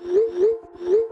Yuh, yuh, yuh.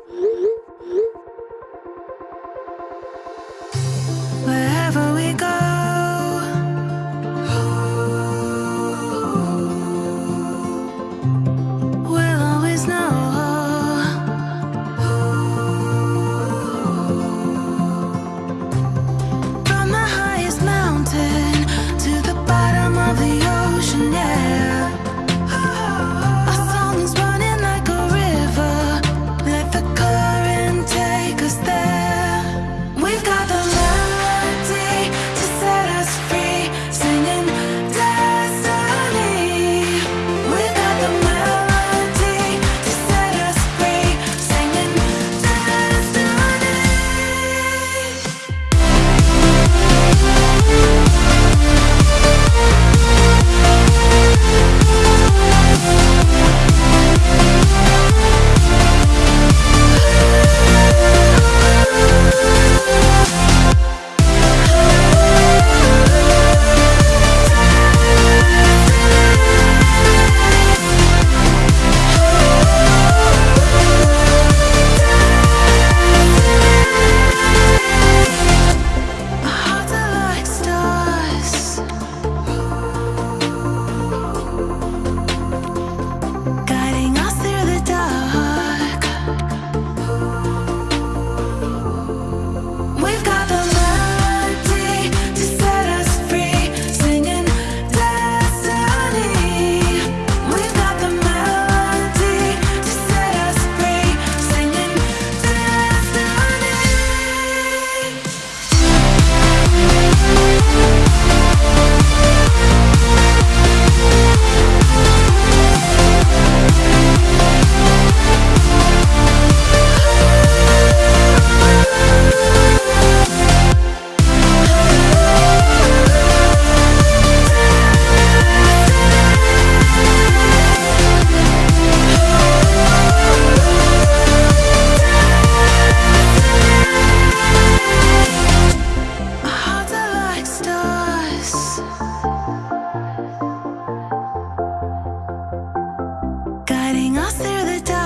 Guiding us through the dark.